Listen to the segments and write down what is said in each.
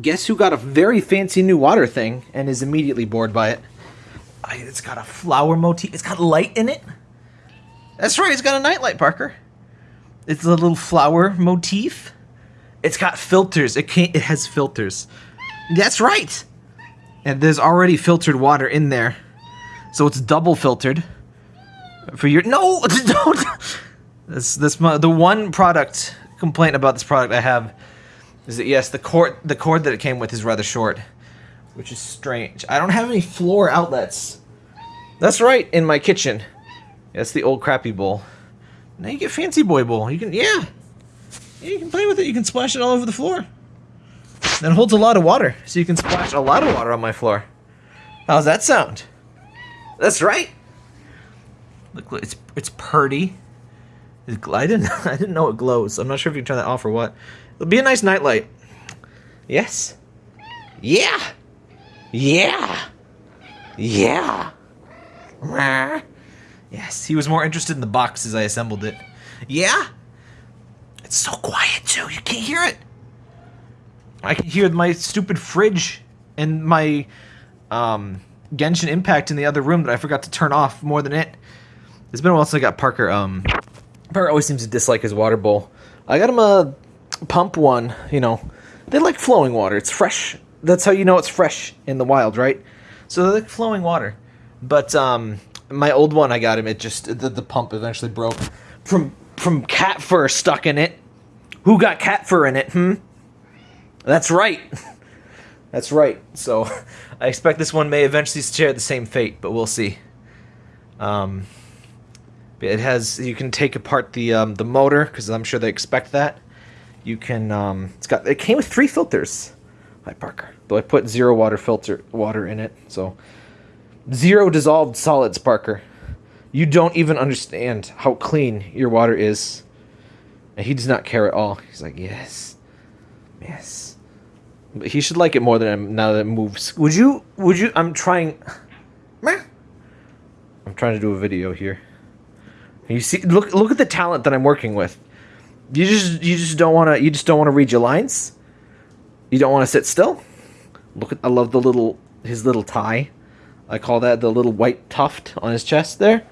guess who got a very fancy new water thing and is immediately bored by it? I- It's got a flower motif. It's got light in it. That's right. It's got a nightlight, Parker. It's a little flower motif. It's got filters. It can't. It has filters. That's right. And there's already filtered water in there, so it's double filtered. For your no, don't. This this the one product complaint about this product I have is that yes, the cord the cord that it came with is rather short, which is strange. I don't have any floor outlets. That's right, in my kitchen. That's the old crappy bowl. Now you get fancy boy bowl. You can yeah. Yeah, you can play with it. You can splash it all over the floor. It holds a lot of water, so you can splash a lot of water on my floor. How's that sound? That's right. Look, look, it's it's purdy. I didn't I didn't know it glows. I'm not sure if you can turn that off or what. It'll be a nice nightlight. Yes. Yeah. Yeah. Yeah. Yes, he was more interested in the box as I assembled it. Yeah. It's so quiet too. You can't hear it. I can hear my stupid fridge and my um, Genshin Impact in the other room that I forgot to turn off more than it. It's been a while since I got Parker. Um, Parker always seems to dislike his water bowl. I got him a pump one. You know, they like flowing water. It's fresh. That's how you know it's fresh in the wild, right? So they like flowing water. But um, my old one, I got him. It just the, the pump eventually broke from from cat fur stuck in it. Who got cat fur in it? Hmm. That's right. That's right. So I expect this one may eventually share the same fate, but we'll see. Um, it has you can take apart the um, the motor because I'm sure they expect that. You can um, it's got it came with three filters. Hi Parker. Though I put zero water filter water in it, so zero dissolved solids, Parker. You don't even understand how clean your water is. And he does not care at all. He's like, yes, yes. But he should like it more than him now that it moves. Would you? Would you? I'm trying. I'm trying to do a video here. You see, look, look at the talent that I'm working with. You just, you just don't want to. You just don't want to read your lines. You don't want to sit still. Look at, I love the little, his little tie. I call that the little white tuft on his chest there.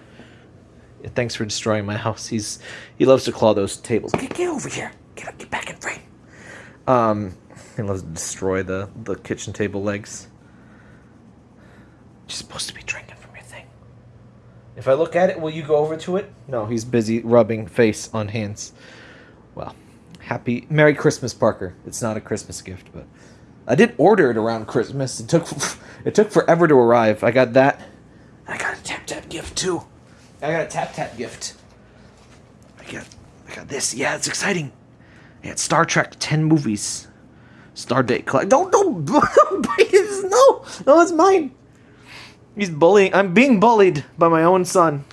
Thanks for destroying my house. He's, he loves to claw those tables. Get, get over here. Get get back in frame. Um, he loves to destroy the the kitchen table legs. You're supposed to be drinking. If I look at it, will you go over to it? No, he's busy rubbing face on hands. Well, happy Merry Christmas, Parker. It's not a Christmas gift, but I did order it around Christmas. It took it took forever to arrive. I got that. I got a tap tap gift too. I got a tap tap gift. I got I got this. Yeah, it's exciting. I got Star Trek ten movies. Star Date collect. Don't don't don't bite his. No, no, it's mine. He's bullying. I'm being bullied by my own son.